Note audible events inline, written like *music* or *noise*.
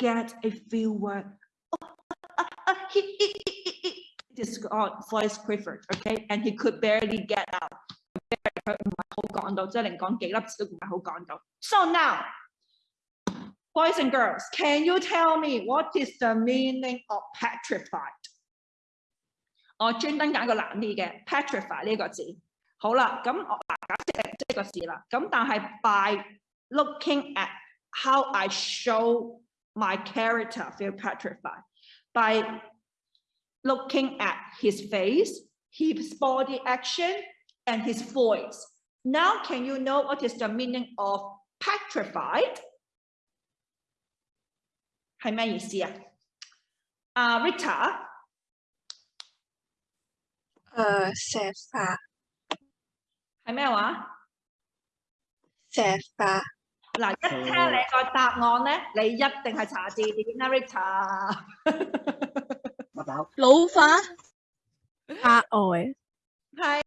get a few words. Oh, uh, uh, *laughs* he, he, he, he, he- This uh, voice quivered, okay, and he could barely get out. 佢唔系好讲到，即系连讲几粒字都唔系好讲到。So now, boys and girls, can you tell me what is the meaning of petrified? 我专登拣个难啲嘅 petrify 呢个字。好啦，咁我嗱假设系呢个字啦，咁但系 by looking at how I show my character feel petrified by looking at his face, his body action, and his voice. Now, can you know what is the meaning of petrified? 系咩意思啊？啊、Rita，诶，石化，系咩话？石化， 嗱，一聽你個答案咧，你一定係查字典啦，Rita。*laughs* 老化，額外。係